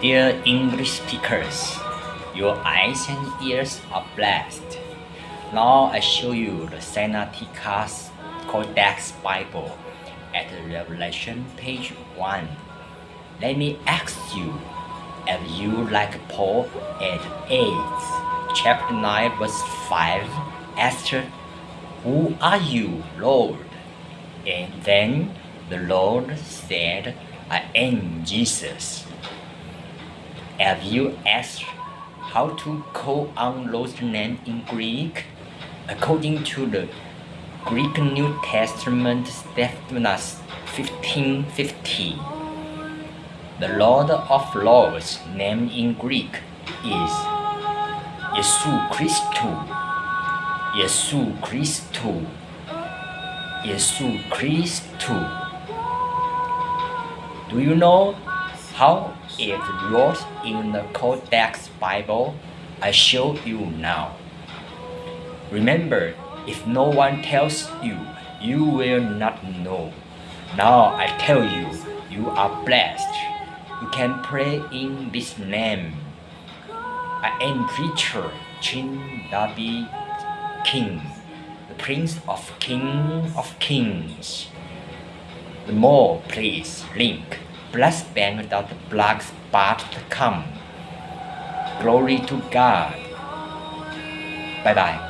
Dear English speakers, your eyes and ears are blessed. Now I show you the Sinaiticus Codex Bible at Revelation page 1. Let me ask you, if you like Paul at 8, chapter 9 verse 5, Esther, Who are you, Lord? And then the Lord said, I am Jesus. Have you asked how to call on Lord's name in Greek? According to the Greek New Testament Stephanus 1550, the Lord of Lords name in Greek is Jesu Christou. Jesu Christou. Jesu Christou. Do you know how it wrote in the Codex Bible? I show you now. Remember, if no one tells you, you will not know. Now I tell you, you are blessed. You can pray in this name. I am preacher Chin David King, the Prince of King of Kings. The more please link blessbank.blogspot.com. Glory to God. Bye bye.